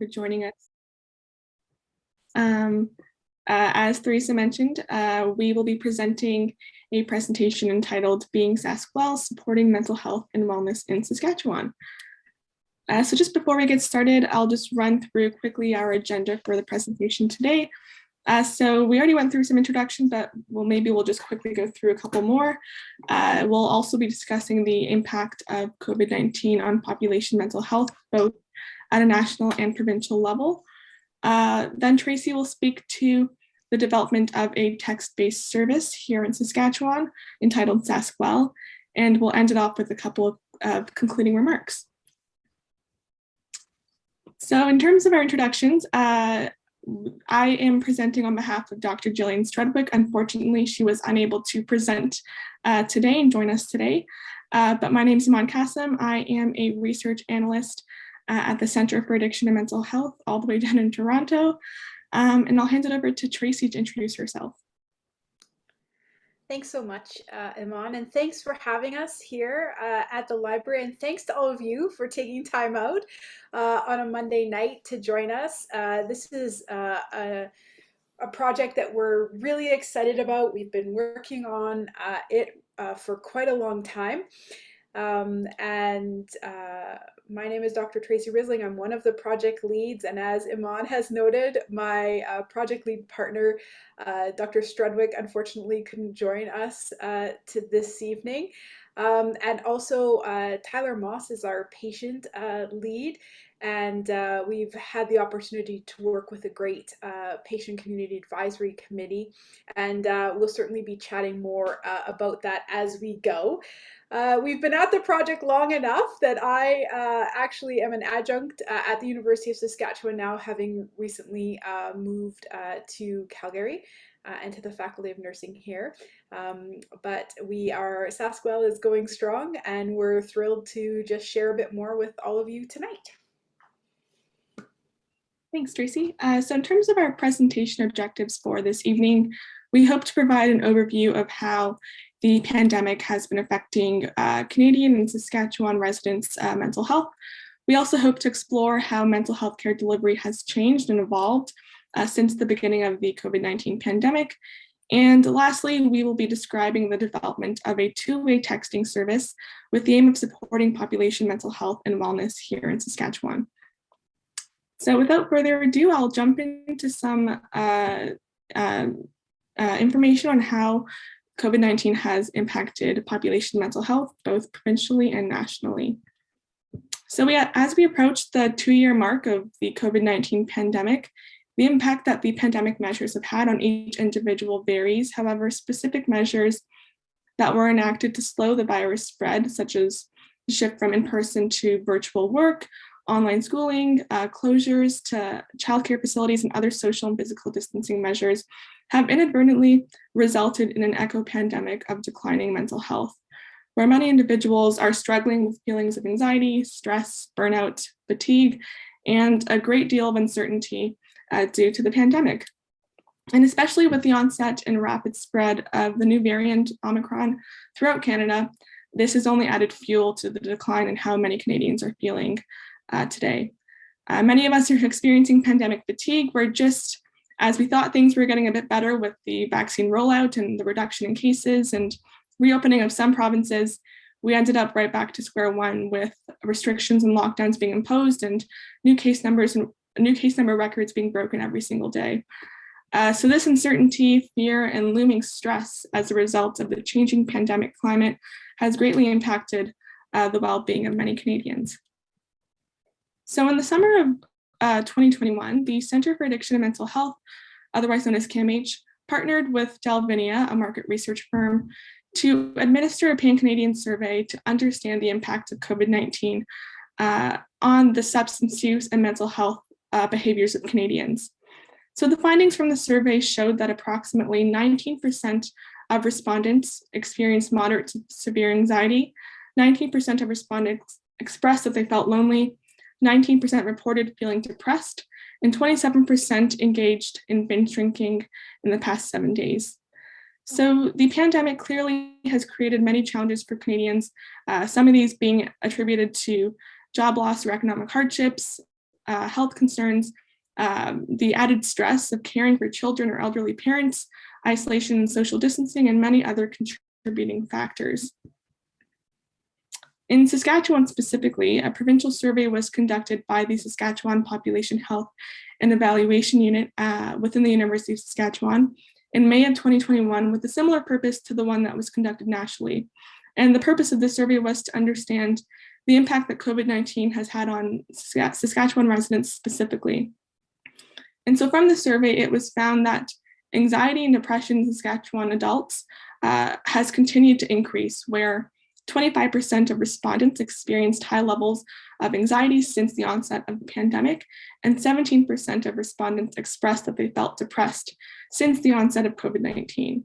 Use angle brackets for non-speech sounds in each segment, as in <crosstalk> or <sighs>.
for joining us. Um, uh, as Theresa mentioned, uh, we will be presenting a presentation entitled Being SaskWell, Supporting Mental Health and Wellness in Saskatchewan. Uh, so just before we get started, I'll just run through quickly our agenda for the presentation today. Uh, so we already went through some introductions, but well, maybe we'll just quickly go through a couple more. Uh, we'll also be discussing the impact of COVID-19 on population mental health, both at a national and provincial level. Uh, then Tracy will speak to the development of a text-based service here in Saskatchewan entitled SaskWell, and we'll end it off with a couple of concluding remarks. So in terms of our introductions, uh, I am presenting on behalf of Dr. Gillian Strudwick. Unfortunately, she was unable to present uh, today and join us today. Uh, but my name is Iman Kassim. I am a research analyst at the Center for Addiction and Mental Health all the way down in Toronto. Um, and I'll hand it over to Tracy to introduce herself. Thanks so much, uh, Iman, and thanks for having us here uh, at the library. And thanks to all of you for taking time out uh, on a Monday night to join us. Uh, this is uh, a, a, project that we're really excited about. We've been working on uh, it for quite a long time. Um, and uh, my name is Dr. Tracy Risling. I'm one of the project leads, and as Iman has noted, my uh, project lead partner, uh, Dr. Strudwick, unfortunately couldn't join us uh, to this evening. Um, and also, uh, Tyler Moss is our patient uh, lead, and uh, we've had the opportunity to work with a great patient community advisory committee, and we'll certainly be chatting more about that as we go. Uh, we've been at the project long enough that I uh, actually am an adjunct uh, at the University of Saskatchewan now, having recently uh, moved uh, to Calgary uh, and to the Faculty of Nursing here. Um, but we are, SaskWell is going strong and we're thrilled to just share a bit more with all of you tonight. Thanks, Tracy. so in terms of our presentation objectives for this evening, we hope to provide an overview of how the pandemic has been affecting uh, Canadian and Saskatchewan residents' uh, mental health. We also hope to explore how mental health care delivery has changed and evolved uh, since the beginning of the COVID-19 pandemic. And lastly, we will be describing the development of a two-way texting service with the aim of supporting population mental health and wellness here in Saskatchewan. So without further ado, I'll jump into some uh, uh, uh, information on how COVID-19 has impacted population mental health, both provincially and nationally. So we, as we approach the two-year mark of the COVID-19 pandemic, the impact that the pandemic measures have had on each individual varies. However, specific measures that were enacted to slow the virus spread, such as the shift from in-person to virtual work, online schooling, uh, closures to childcare facilities and other social and physical distancing measures have inadvertently resulted in an echo pandemic of declining mental health, where many individuals are struggling with feelings of anxiety, stress, burnout, fatigue, and a great deal of uncertainty uh, due to the pandemic. And especially with the onset and rapid spread of the new variant Omicron throughout Canada, this has only added fuel to the decline in how many Canadians are feeling uh, today. Uh, many of us are experiencing pandemic fatigue. We're just as we thought things were getting a bit better with the vaccine rollout and the reduction in cases and reopening of some provinces, we ended up right back to square one with restrictions and lockdowns being imposed and new case numbers and new case number records being broken every single day. Uh, so this uncertainty, fear, and looming stress as a result of the changing pandemic climate has greatly impacted uh, the well-being of many Canadians. So in the summer of uh, 2021, the Center for Addiction and Mental Health, otherwise known as CAMH, partnered with Delvinia, a market research firm, to administer a pan-Canadian survey to understand the impact of COVID-19 uh, on the substance use and mental health uh, behaviors of Canadians. So the findings from the survey showed that approximately 19% of respondents experienced moderate to severe anxiety, 19% of respondents expressed that they felt lonely, 19% reported feeling depressed, and 27% engaged in binge drinking in the past seven days. So the pandemic clearly has created many challenges for Canadians, uh, some of these being attributed to job loss or economic hardships, uh, health concerns, um, the added stress of caring for children or elderly parents, isolation and social distancing, and many other contributing factors. In Saskatchewan specifically, a provincial survey was conducted by the Saskatchewan Population Health and Evaluation Unit uh, within the University of Saskatchewan in May of 2021 with a similar purpose to the one that was conducted nationally. And the purpose of this survey was to understand the impact that COVID-19 has had on Saskatchewan residents specifically. And so from the survey, it was found that anxiety and depression in Saskatchewan adults uh, has continued to increase, where 25% of respondents experienced high levels of anxiety since the onset of the pandemic, and 17% of respondents expressed that they felt depressed since the onset of COVID-19.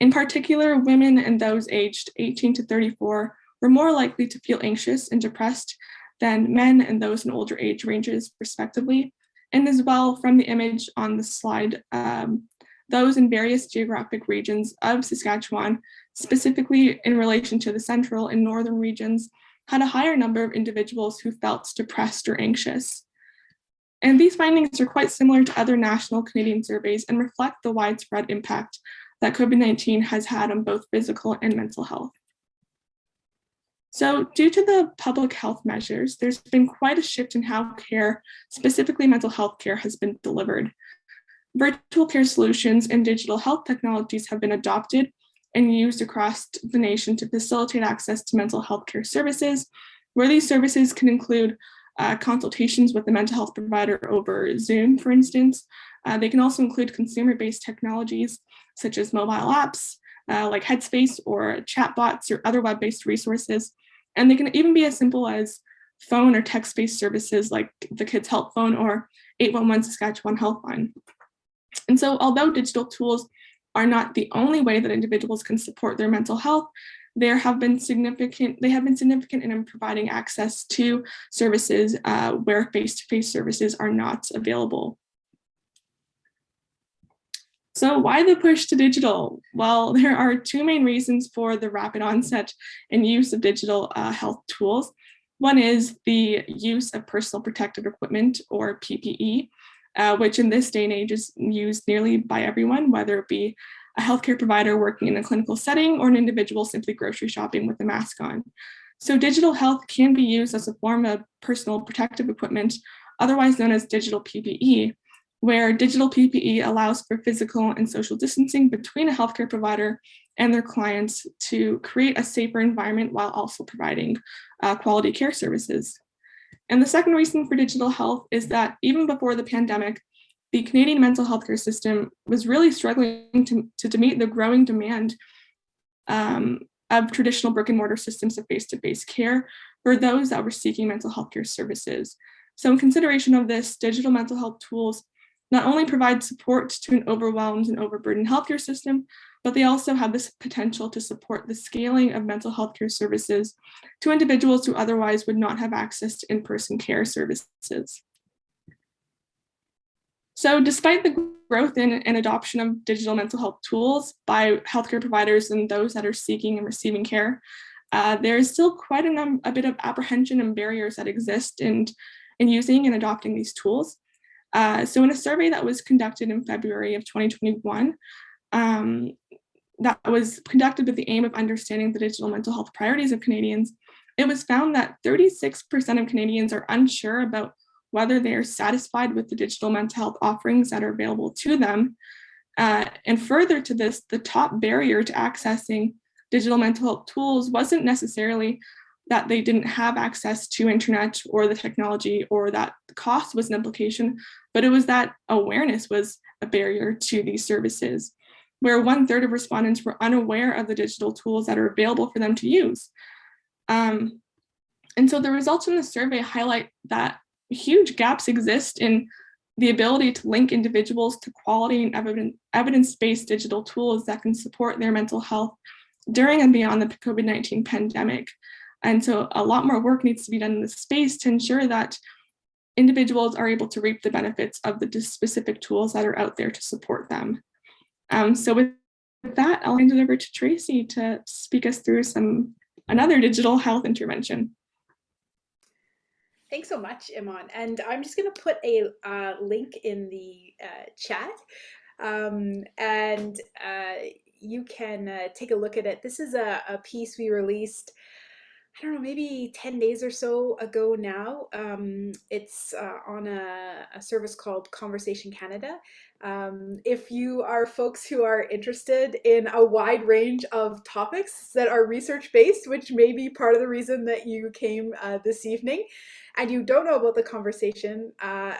In particular, women and those aged 18 to 34 were more likely to feel anxious and depressed than men and those in older age ranges, respectively. And as well, from the image on the slide, um, those in various geographic regions of Saskatchewan, specifically in relation to the central and northern regions, had a higher number of individuals who felt depressed or anxious. And these findings are quite similar to other national Canadian surveys and reflect the widespread impact that COVID-19 has had on both physical and mental health. So due to the public health measures, there's been quite a shift in how care, specifically mental health care, has been delivered. Virtual care solutions and digital health technologies have been adopted and used across the nation to facilitate access to mental health care services, where these services can include uh, consultations with the mental health provider over Zoom, for instance. Uh, they can also include consumer-based technologies such as mobile apps, uh, like Headspace or chatbots or other web-based resources. And they can even be as simple as phone or text-based services like the Kids Help Phone or 811 Saskatchewan Helpline. And so although digital tools are not the only way that individuals can support their mental health, there have been significant, they have been significant in providing access to services uh, where face-to-face -face services are not available. So why the push to digital? Well, <laughs> there are two main reasons for the rapid onset and use of digital uh, health tools. One is the use of personal protective equipment or PPE, uh, which in this day and age is used nearly by everyone, whether it be a healthcare provider working in a clinical setting or an individual simply grocery shopping with a mask on. So digital health can be used as a form of personal protective equipment, otherwise known as digital PPE, where digital PPE allows for physical and social distancing between a healthcare provider and their clients to create a safer environment while also providing uh, quality care services. And the second reason for digital health is that even before the pandemic, the Canadian mental health care system was really struggling to, to meet the growing demand um, of traditional brick and mortar systems of face-to-face -face care for those that were seeking mental health care services. So in consideration of this, digital mental health tools not only provide support to an overwhelmed and overburdened healthcare system, but they also have this potential to support the scaling of mental health care services to individuals who otherwise would not have access to in-person care services. So despite the growth in and adoption of digital mental health tools by healthcare providers and those that are seeking and receiving care, uh, there is still quite a, a, bit of apprehension and barriers that exist in, in using and adopting these tools. Uh, so in a survey that was conducted in February of 2021, um, that was conducted with the aim of understanding the digital mental health priorities of Canadians, it was found that 36% of Canadians are unsure about whether they are satisfied with the digital mental health offerings that are available to them. Uh, and further to this, the top barrier to accessing digital mental health tools wasn't necessarily that they didn't have access to internet or the technology or that the cost was an implication, but it was that awareness was a barrier to these services where one third of respondents were unaware of the digital tools that are available for them to use. Um, and so the results from the survey highlight that huge gaps exist in the ability to link individuals to quality and evidence-based digital tools that can support their mental health during and beyond the COVID-19 pandemic. And so a lot more work needs to be done in this space to ensure that individuals are able to reap the benefits of the specific tools that are out there to support them. Um, so with that, I'll hand it over to Tracy to speak us through some another digital health intervention. Thanks so much, Iman. And I'm just going to put a uh, link in the uh, chat. Um, and uh, you can uh, take a look at it. This is a, a, piece we released, I don't know, maybe 10 days or so ago now. Um, it's uh, on a, a, service called Conversation Canada. Um, if you are folks who are interested in a wide range of topics that are research-based, which may be part of the reason that you came uh, this evening, and you don't know about the conversation, uh,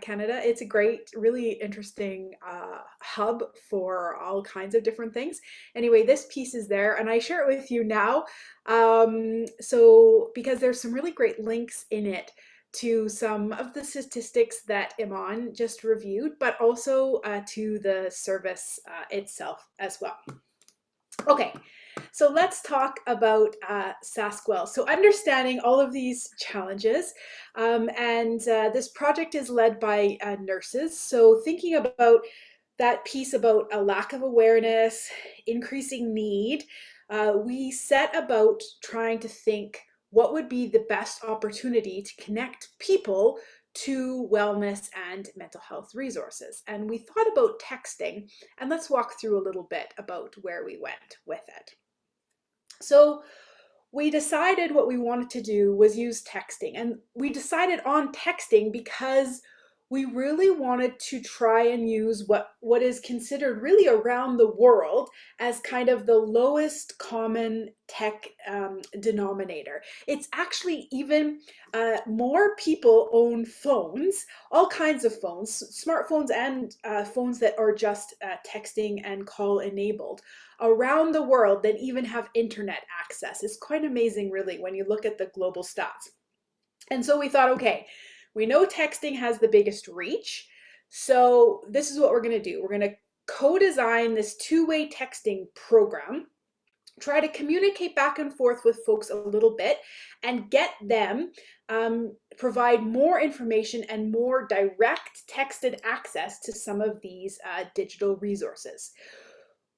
Canada. It's a great, really interesting uh, hub for all kinds of different things. Anyway, this piece is there and I share it with you now. Um, so because there's some really great links in it to some of the statistics that Iman just reviewed, but also uh, to the service uh, itself as well. Okay, so let's talk about uh, SaskWell. So understanding all of these challenges, um, and uh, this project is led by uh, nurses. So thinking about that piece about a lack of awareness, increasing need, uh, we set about trying to think what would be the best opportunity to connect people to wellness and mental health resources. And we thought about texting, and let's walk through a little bit about where we went with it. So we decided what we wanted to do was use texting, and we decided on texting because we really wanted to try and use what, what is considered really around the world as kind of the lowest common tech um, denominator. It's actually even uh, more people own phones, all kinds of phones, smartphones and uh, phones that are just uh, texting and call enabled around the world that even have internet access. It's quite amazing really when you look at the global stats. And so we thought, okay, we know texting has the biggest reach. So this is what we're going to do. We're going to co-design this two-way texting program, try to communicate back and forth with folks a little bit and get them um, provide more information and more direct texted access to some of these uh, digital resources.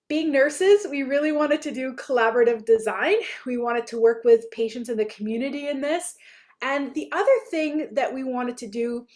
Being nurses, we really wanted to do collaborative design. We wanted to work with patients in the community in this. And the other thing that we wanted to do,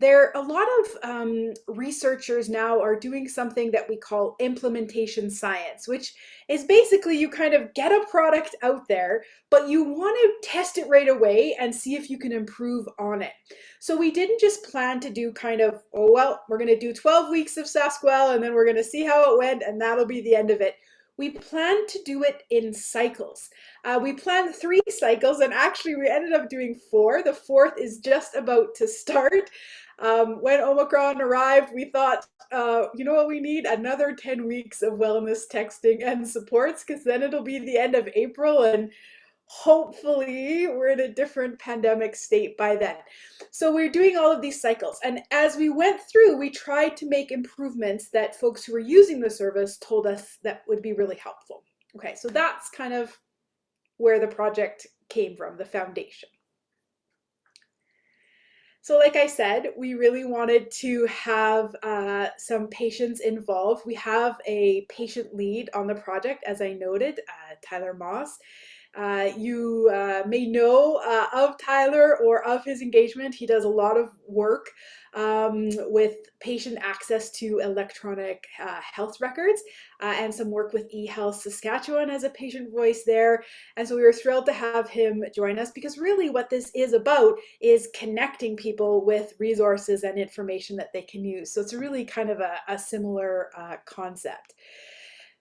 there are a lot of um, researchers now are doing something that we call implementation science, which is basically you kind of get a product out there, but you want to test it right away and see if you can improve on it. So we didn't just plan to do kind of, oh, well, we're going to do 12 weeks of SaskWell and then we're going to see how it went and that'll be the end of it we plan to do it in cycles. Uh, we planned three cycles and actually we ended up doing four. The fourth is just about to start. Um, when Omicron arrived, we thought, uh, you know what we need? Another 10 weeks of wellness texting and supports because then it'll be the end of April and hopefully we're in a different pandemic state by then. So we're doing all of these cycles. And as we went through, we tried to make improvements that folks who were using the service told us that would be really helpful. Okay, so that's kind of where the project came from, the foundation. So like I said, we really wanted to have uh, some patients involved. We have a patient lead on the project, as I noted, uh, Tyler Moss. Uh, you uh, may know uh, of Tyler or of his engagement. He does a lot of work um, with patient access to electronic uh, health records uh, and some work with eHealth Saskatchewan as a patient voice there. And so we were thrilled to have him join us because really what this is about is connecting people with resources and information that they can use. So it's really kind of a, a similar concept.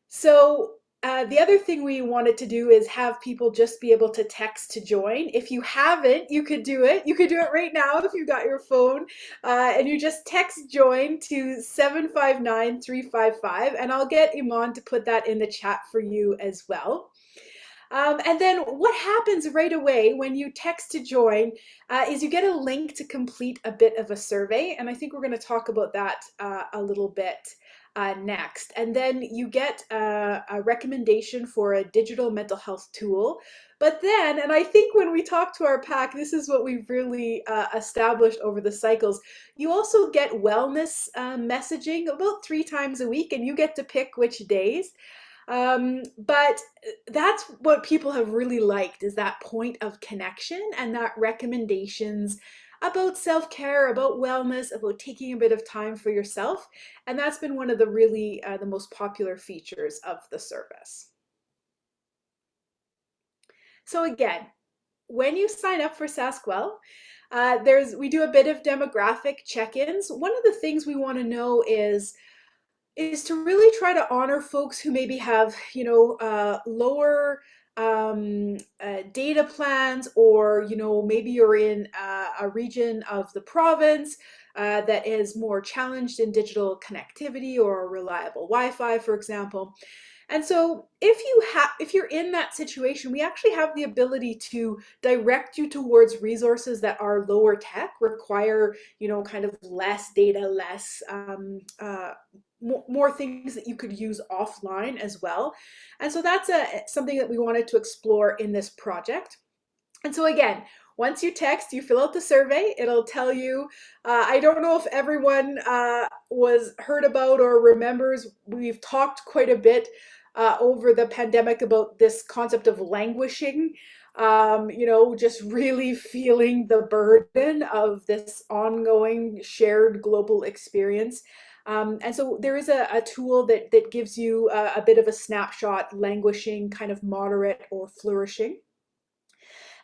So uh, the other thing we wanted to do is have people just be able to text to join. If you haven't, you could do it. You could do it right now if you got your phone uh, and you just text join to 759-355 and I'll get Iman to put that in the chat for you as well. Um, and then what happens right away when you text to join uh, is you get a link to complete a bit of a survey. And I think we're going to talk about that uh, a little bit uh, next. And then you get a, a, recommendation for a digital mental health tool. But then, and I think when we talk to our pack, this is what we've really uh, established over the cycles, you also get wellness uh, messaging about three times a week and you get to pick which days. Um, but that's what people have really liked is that point of connection and that recommendations about self-care, about wellness, about taking a bit of time for yourself. And that's been one of the really uh, the most popular features of the service. So again, when you sign up for SaskWell, uh, there's we do a bit of demographic check-ins. One of the things we want to know is is to really try to honor folks who maybe have you know uh, lower um, uh, data plans or you know maybe you're in uh, a region of the province uh, that is more challenged in digital connectivity or reliable Wi-Fi for example. And so if you have if you're in that situation, we actually have the ability to direct you towards resources that are lower tech, require, you know, kind of less data, less um, uh, more things that you could use offline as well. And so that's a, something that we wanted to explore in this project. And so again, once you text, you fill out the survey, it'll tell you, uh, I don't know if everyone uh, was heard about or remembers, we've talked quite a bit uh, over the pandemic about this concept of languishing, um, you know, just really feeling the burden of this ongoing shared global experience. Um, and so there is a, a, tool that, that gives you a, a bit of a snapshot, languishing, kind of moderate or flourishing.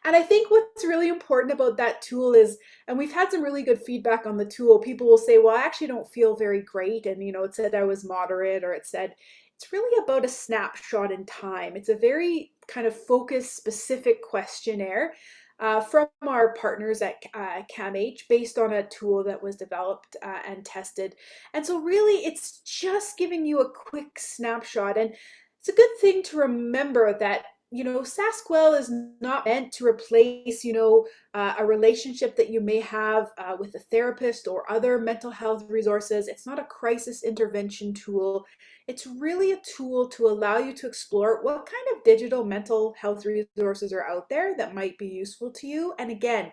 And I think what's really important about that tool is, and we've had some really good feedback on the tool. People will say, well, I actually don't feel very great. And, you know, it said I was moderate or it said, it's really about a snapshot in time. It's a very kind of focused, specific questionnaire uh, from our partners at uh, CAMH based on a tool that was developed uh, and tested. And so really it's just giving you a quick snapshot. And it's a good thing to remember that you know, SaskWell is not meant to replace, you know, uh, a relationship that you may have uh, with a therapist or other mental health resources. It's not a crisis intervention tool. It's really a tool to allow you to explore what kind of digital mental health resources are out there that might be useful to you. And again,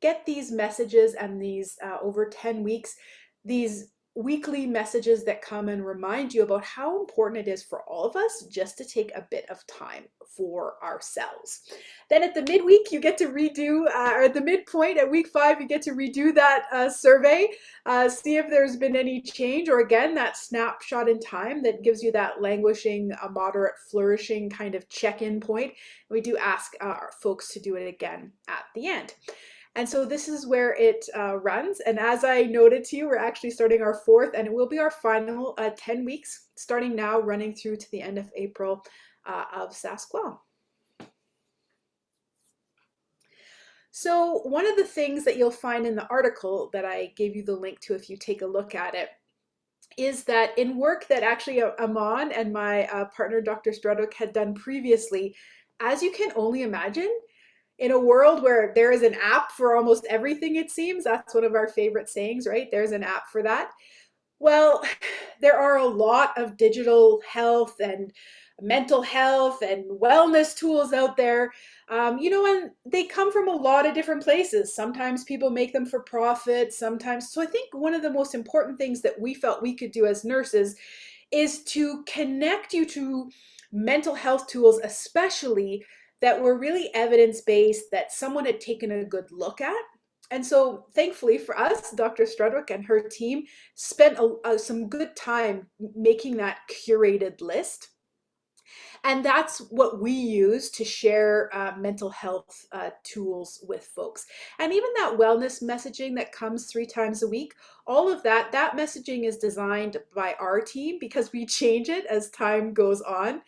get these messages and these uh, over 10 weeks, these weekly messages that come and remind you about how important it is for all of us just to take a bit of time for ourselves. Then at the midweek, you get to redo, uh, or at the midpoint at week five, you get to redo that uh, survey, uh, see if there's been any change, or again, that snapshot in time that gives you that languishing, a moderate, flourishing kind of check-in point. We do ask our folks to do it again at the end. And so this is where it uh, runs. And as I noted to you, we're actually starting our fourth and it will be our final uh, 10 weeks starting now running through to the end of April uh, of SaskWell. So one of the things that you'll find in the article that I gave you the link to if you take a look at it is that in work that actually uh, Iman and my uh, partner Dr. Strudwick had done previously, as you can only imagine, in a world where there is an app for almost everything, it seems, that's one of our favorite sayings, right? There's an app for that. Well, <sighs> there are a lot of digital health and mental health and wellness tools out there, um, you know, and they come from a lot of different places. Sometimes people make them for profit, sometimes. So I think one of the most important things that we felt we could do as nurses is to connect you to mental health tools, especially that were really evidence-based that someone had taken a good look at. And so thankfully for us, Dr. Strudwick and her team spent a, a, some good time making that curated list. And that's what we use to share uh, mental health uh, tools with folks. And even that wellness messaging that comes three times a week, all of that, that messaging is designed by our team because we change it as time goes on.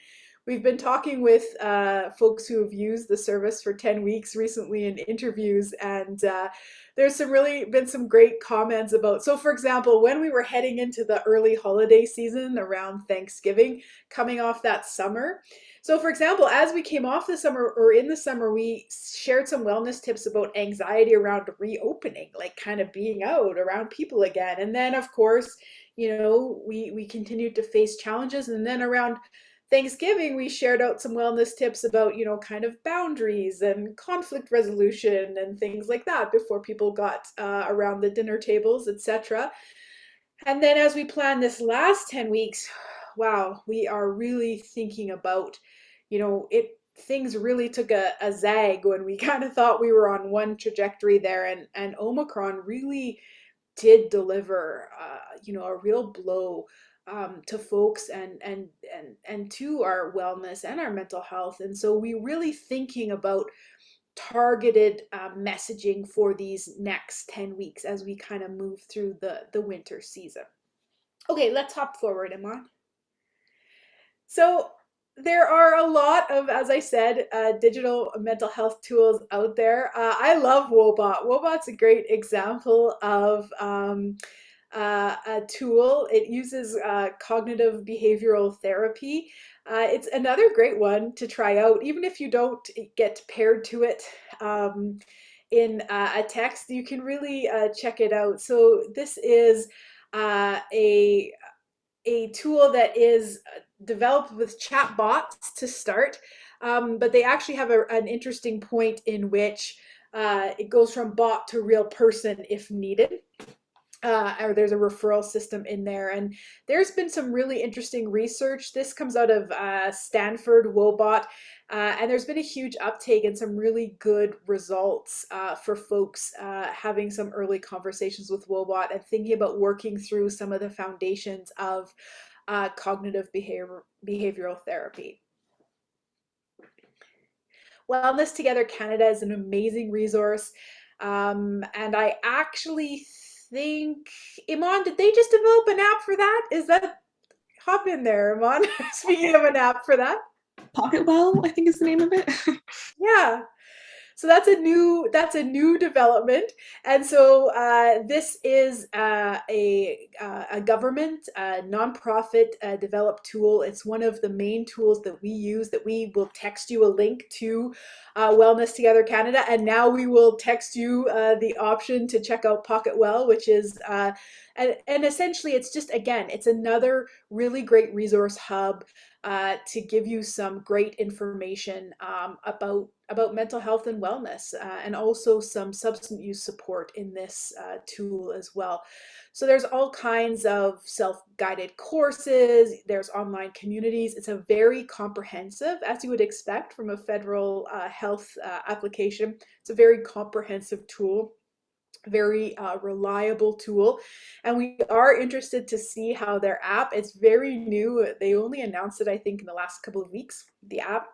We've been talking with uh, folks who have used the service for 10 weeks recently in interviews and uh, there's some really been some great comments about, so for example, when we were heading into the early holiday season around Thanksgiving, coming off that summer, so for example, as we came off the summer or in the summer, we shared some wellness tips about anxiety around reopening, like kind of being out around people again. And then of course, you know, we, we continued to face challenges and then around Thanksgiving, we shared out some wellness tips about, you know, kind of boundaries and conflict resolution and things like that before people got uh, around the dinner tables, etc. And then as we plan this last 10 weeks, <sighs> wow, we are really thinking about, you know, it things really took a, a zag when we <laughs> kind of thought we were on one trajectory there and and Omicron really did deliver uh, you know a real blow um, to folks and and and and to our wellness and our mental health and so we really thinking about targeted uh, messaging for these next 10 weeks as we kind of move through the the winter season okay let's hop forward Iman so there are a lot of, as I said, uh, digital mental health tools out there. Uh, I love Woebot. Woebot's a great example of um, uh, a tool. It uses uh, cognitive behavioral therapy. Uh, it's another great one to try out, even if you don't get paired to it um, in uh, a text. You can really check it out. So this is a a tool that is developed with chat bots to start, um, but they actually have a, an interesting point in which uh, it goes from bot to real person if needed. Uh, or there's a referral system in there. And there's been some really interesting research. This comes out of uh, Stanford Woebot, uh, and there's been a huge uptake and some really good results uh, for folks uh, having some early conversations with Woebot and thinking about working through some of the foundations of uh, cognitive behavior, behavioral therapy. Wellness Together Canada is an amazing resource. Um, and I actually think, Iman, did they just develop an app for that? Is that, hop in there, Iman, <laughs> speaking of an app for that. Pocketwell, I think is the name of it. <laughs> yeah, so that's a new that's a new development, and so uh, this is uh, a uh, a government uh, nonprofit uh, developed tool. It's one of the main tools that we use. That we will text you a link to uh, Wellness Together Canada, and now we will text you the option to check out Pocket Well, which is and, and essentially it's just again it's another really great resource hub uh, to give you some great information um, about about mental health and wellness uh, and also some substance use support in this uh, tool as well. So there's all kinds of self-guided courses, there's online communities. It's a very comprehensive, as you would expect from a federal uh, health uh, application. It's a very comprehensive tool very uh, reliable tool and we are interested to see how their app it's very new they only announced it i think in the last couple of weeks the app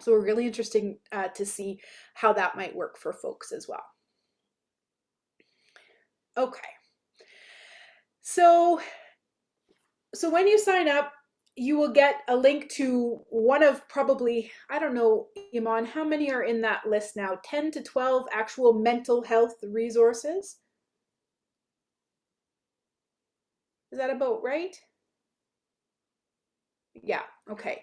so we're really interested uh, to see how that might work for folks as well. Okay. So so when you sign up you will get a link to one of probably, I don't know, Iman, how many are in that list now? 10 to 12 actual mental health resources? Is that about right? Yeah, okay.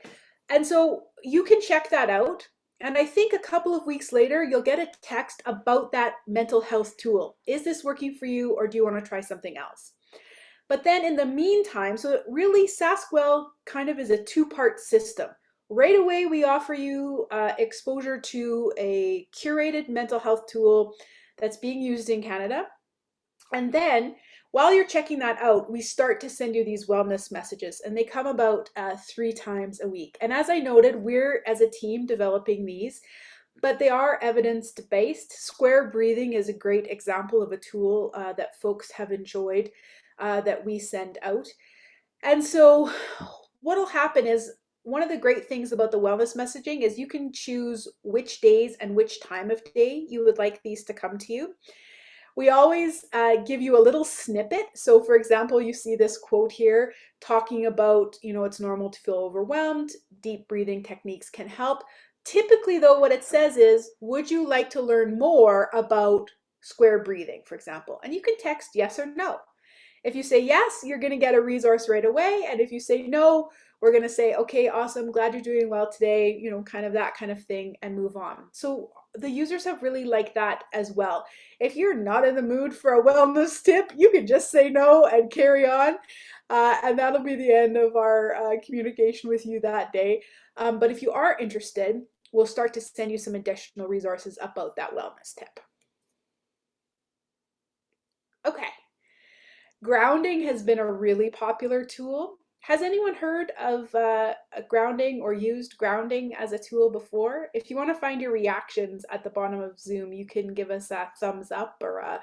And so you can check that out. And I think a couple of weeks later, you'll get a text about that mental health tool. Is this working for you or do you want to try something else? But then in the meantime, so really SaskWell kind of is a two-part system. Right away, we offer you uh, exposure to a curated mental health tool that's being used in Canada. And then while you're checking that out, we start to send you these wellness messages and they come about uh, three times a week. And as I noted, we're as a team developing these, but they are evidence-based. Square breathing is a great example of a tool uh, that folks have enjoyed uh, that we send out. And so what'll happen is one of the great things about the wellness messaging is you can choose which days and which time of day you would like these to come to you. We always uh, give you a little snippet. So for example, you see this quote here talking about, you know, it's normal to feel overwhelmed. Deep breathing techniques can help. Typically though, what it says is, would you like to learn more about square breathing, for example? And you can text yes or no. If you say yes, you're going to get a resource right away. And if you say no, we're going to say, okay, awesome, glad you're doing well today, you know, kind of that kind of thing and move on. So the users have really liked that as well. If you're not in the mood for a wellness <laughs> tip, you can just say no and carry on. Uh, and that'll be the end of our uh, communication with you that day. Um, but if you are interested, we'll start to send you some additional resources about that wellness tip. Okay. Grounding has been a really popular tool. has anyone heard of uh, grounding or used grounding as a tool before? If you want to find your reactions at the bottom of Zoom, you can give us a thumbs up or a,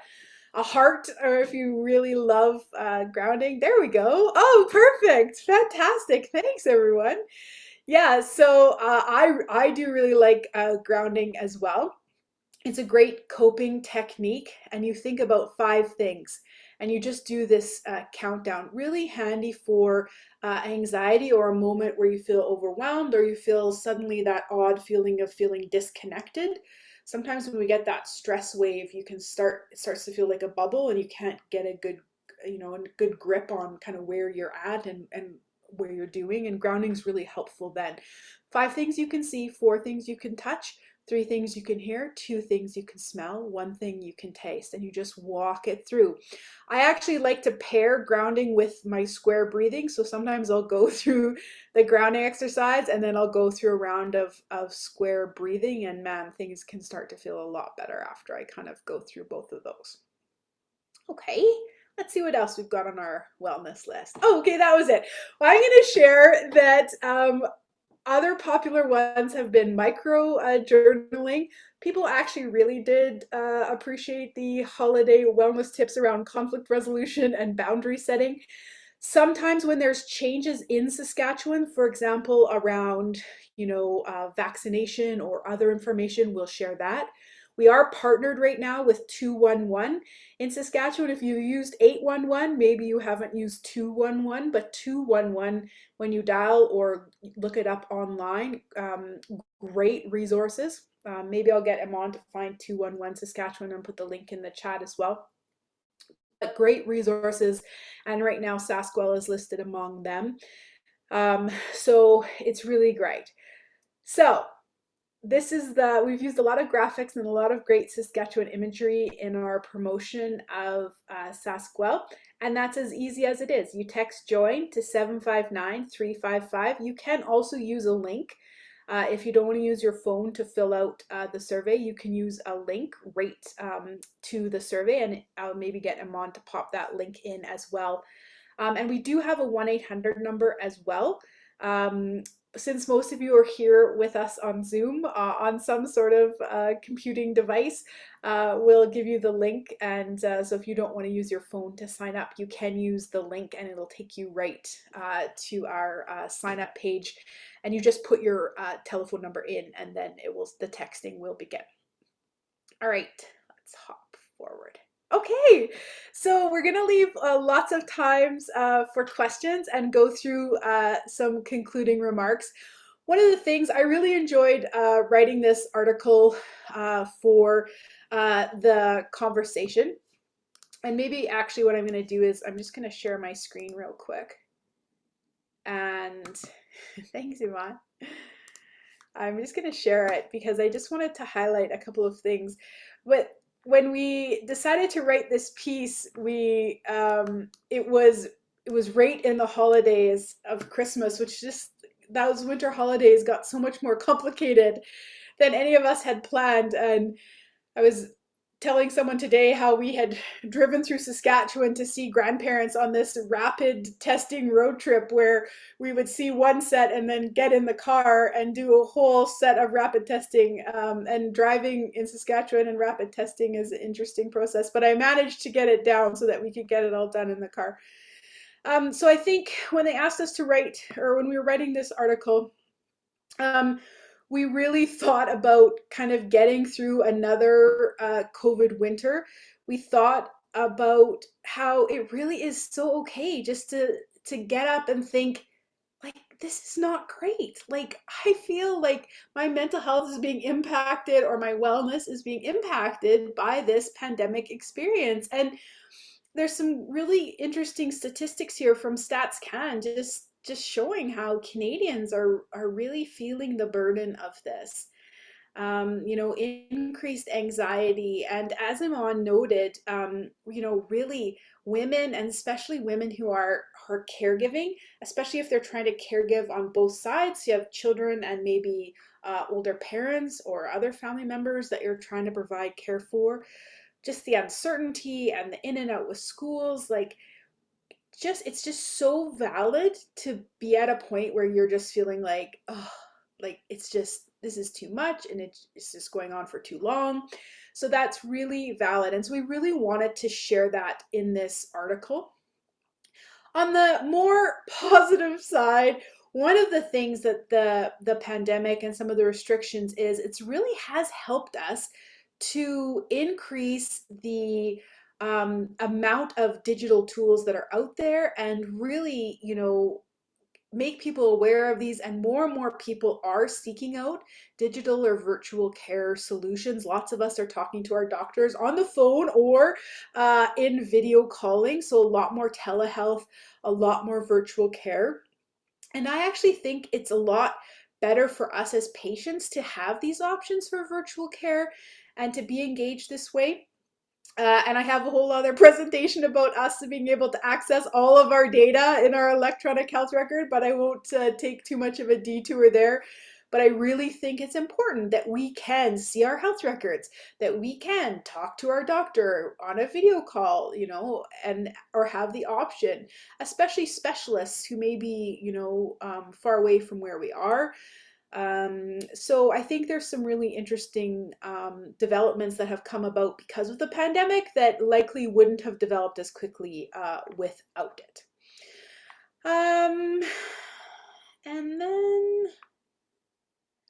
a heart, or if you really love uh, grounding. There we go. Oh, perfect. Fantastic. Thanks, everyone. Yeah, so uh, I, I do really like uh, grounding as well. It's a great coping technique, and you think about five things and you just do this uh, countdown. Really handy for uh, anxiety or a moment where you feel overwhelmed or you feel suddenly that odd feeling of feeling disconnected. Sometimes when we get that stress wave, you can start, it starts to feel like a bubble and you can't get a good, you know, a good grip on kind of where you're at and, and where you're doing. And grounding is really helpful then. Five things you can see, four things you can touch, three things you can hear, two things you can smell, one thing you can taste, and you just walk it through. I actually like to pair grounding with my square breathing. So sometimes I'll go <laughs> through the grounding exercise and then I'll go through a round of, of square breathing and man, things can start to feel a lot better after I kind of go through both of those. Okay, let's see what else we've got on our wellness list. Oh, okay, that was it. Well, I'm going to share that um, other popular ones have been micro uh, journaling. People actually really did uh, appreciate the holiday wellness tips around conflict resolution and boundary setting. Sometimes when there's changes in Saskatchewan, for example, around you know uh, vaccination or other information, we'll share that. We are partnered right now with 211 in Saskatchewan. If you used 811, maybe you haven't used 211, but 211, when you dial or look it up online, um, great resources. Um, maybe I'll get Iman to find 211 Saskatchewan and put the link in the chat as well. But great resources, and right now Saskwell is listed among them. Um, so it's really great. So this is the, we've used a lot of graphics and a lot of great Saskatchewan imagery in our promotion of uh, Saskwell. And that's as easy as it is. You text join to 759-355. You can also use a link. Uh, if you don't want to use your phone to fill out uh, the survey, you can use a link right um, to the survey and I'll maybe get Iman to pop that link in as well. Um, and we do have a 1-800 number as well. Um, since most of you are here with us on Zoom uh, on some sort of uh, computing device, uh, we'll give you the link. And uh, so if you don't want to use your phone to sign up, you can use the link and it'll take you right uh, to our uh, sign up page. And you just put your telephone number in and then it will the texting will begin. All right, let's hop forward. Okay, so we're gonna leave uh, lots of times uh, for questions and go through uh, some concluding remarks. One of the things I really enjoyed uh, writing this article uh, for uh, the conversation, and maybe actually what I'm gonna do is I'm just gonna share my screen real quick. And <laughs> thanks, Iman. I'm just gonna share it because I just wanted to highlight a couple of things. But when we decided to write this piece, we um, it was it was right in the holidays of Christmas, which just those winter holidays got so much more <laughs> complicated than any of us had planned. And I was telling someone today how we had driven through Saskatchewan to see grandparents on this rapid testing road trip where we would see one set and then get in the car and do a whole set of rapid testing. Um, and driving in Saskatchewan and rapid testing is an interesting process, but I managed to get it down so that we could get it all done in the car. Um, so I think when they asked us to write, or when we were writing this article, um, we really thought about kind of getting through another uh, COVID winter. We thought about how it really is so okay just to to get up and think like this is not great like i feel like my mental health is being impacted or my wellness is being impacted by this pandemic experience and there's some really interesting statistics here from StatsCan just just showing how Canadians are are really feeling the burden of this. Um, you know, increased anxiety, and as Iman noted, um, you know, really women and especially women who are are caregiving, especially if they're trying to caregive on both sides. You have children and maybe uh, older parents or other family members that you're trying to provide care for. Just the uncertainty and the in and out with schools, like just it's just so valid to be at a point where you're just feeling like oh like it's just this is too much and it's just going on for too long. So that's really valid and so we really wanted to share that in this article. On the more <laughs> positive side one of the things that the the pandemic and some of the restrictions is it's really has helped us to increase the um, amount of digital tools that are out there and really, you know, make people aware of these and more and more people are seeking out digital or virtual care solutions. Lots of us are talking to our doctors on the phone or uh, in video calling so a lot more telehealth a lot more virtual care. And i actually think it's a lot better for us as patients to have these options for virtual care and to be engaged this way uh, and I have a whole other <laughs> presentation about us being able to access all of our data in our electronic health record, but I won't uh, take too much of a detour there. But I really think it's important that we can see our health records, that we can talk to our doctor on a video call, you know, and or have the option, especially specialists who may be, you know, um, far away from where we are. Um, so I think there's some really interesting um, developments that have come about because of the pandemic that likely wouldn't have developed as quickly uh, without it. Um, and then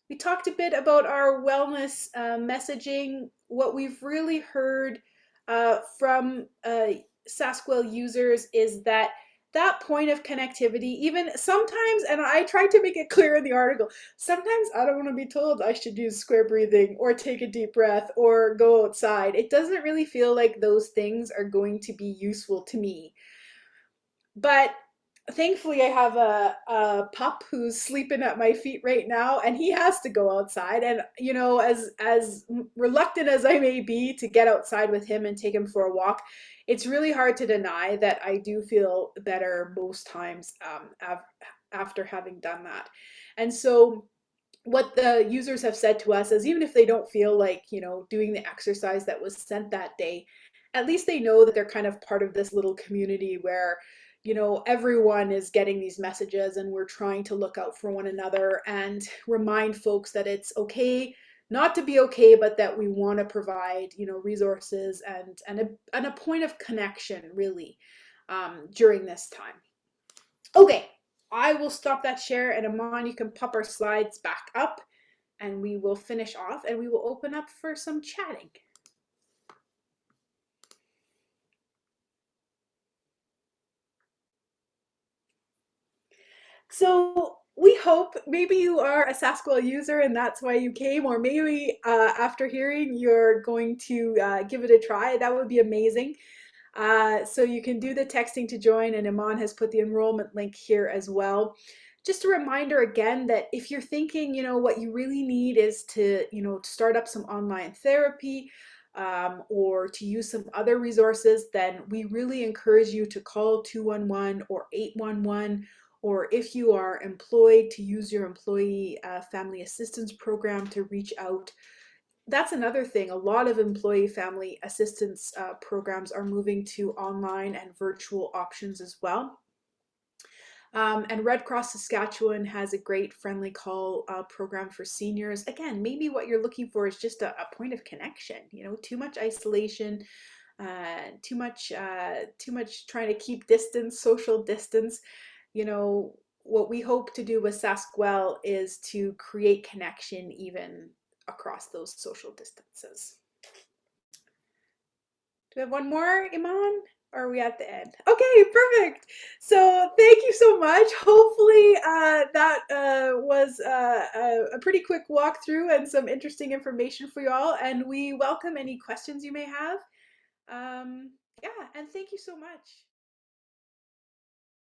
we talked a bit about our wellness uh, messaging. What we've really heard uh, from uh, SaskWell users is that that point of connectivity, even sometimes, and I tried to make it clear in the article, sometimes I don't want to be told I should use square breathing or take a deep breath or go outside. It doesn't really feel like those things are going to be useful to me. But thankfully I have a, a pup who's sleeping at my feet right now and he has to go outside and you know as as reluctant as I may be to get outside with him and take him for a walk it's really hard to deny that I do feel better most times um, after having done that. And so what the users have said to us is even if they don't feel like you know doing the exercise that was sent that day at least they know that they're kind of part of this little community where you know, everyone is getting these messages and we're trying to look out for one another and remind folks that it's okay not to be okay, but that we want to provide, you know, resources and, and, a, and a point of connection really um, during this time. Okay, I will stop that share and Iman, you can pop our slides back up and we will finish off and we will open up for some chatting. So we hope maybe you are a SaskWell user and that's why you came, or maybe uh, after hearing you're going to uh, give it a try. That would be amazing. Uh, so you can do the texting to join and Iman has put the enrollment link here as well. Just a reminder again that if you're thinking, you know, what you really need is to, you know, start up some online therapy um, or to use some other resources, then we really encourage you to call 211 or 811 or if you are employed to use your employee uh, family assistance program to reach out. That's another thing. A lot of employee family assistance uh, programs are moving to online and virtual options as well. Um, and Red Cross Saskatchewan has a great friendly call uh, program for seniors. Again, maybe what you're looking for is just a, a point of connection. You know, too much isolation, uh, too much, uh, too much trying to keep distance, social distance you know, what we hope to do with SaskWell is to create connection even across those social distances. Do we have one more, Iman? Or are we at the end? Okay, perfect. So thank you so much. Hopefully uh, that uh, was uh, a, pretty quick walkthrough and some interesting information for you all. And we welcome any questions you may have. Um, yeah, and thank you so much.